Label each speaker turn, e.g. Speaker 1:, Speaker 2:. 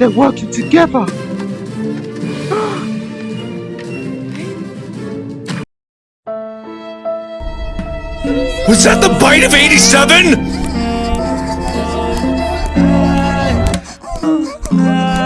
Speaker 1: They're working together.
Speaker 2: Was that the bite of 87?